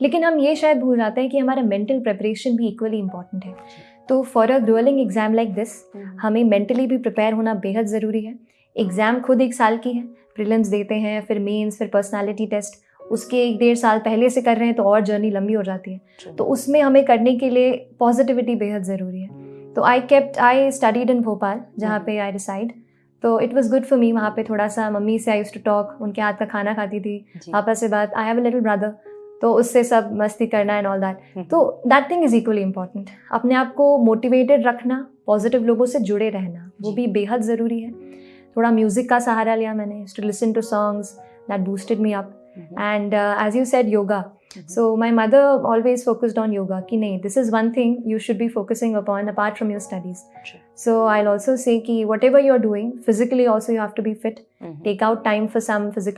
लेकिन हम ये शायद भूल जाते हैं कि हमारा मेंटल प्रिपरेशन भी इक्वली इंपॉर्टेंट है। तो for a gruelling exam like this हमें मेंटली भी प्रिपेयर होना बेहद ज़रूरी है। एग्ज़ाम खुद एक साल की है प्रिलिम्स देते हैं फिर मेंस फिर पर्सनालिटी टेस्ट उसके एक डेढ़ साल पहले से कर रहे हैं तो और जर्नी लंबी हो जाती है। तो उसमें हमें करने के लिए पॉजिटिविटी बेहद ज़रूरी है। तो I kept I studied in Bhopal जहाँ पे आई डिसाइड तो it was good for me वहाँ पे थोड़ा सा मम्मी से आई यूज़ टू टॉक उनके हाथ का खाना खाती थी। पापा से बात I have a little brother तो उससे सब मस्ती करना एंड ऑल दैट तो that thing is equally important अपने आप को मोटिवेटेड रखना पॉजिटिव लोगों से जुड़े रहना वो भी बेहद ज़रूरी है। थोड़ा म्यूज़िक का सहारा लिया मैंने to listen to songs that boosted me up and as you said yoga so my mother always focused on yoga कि नहीं this is one thing you should भी focusing upon apart from your studies so I also say whatever you are doing physically also you have to be fit take out time for some physical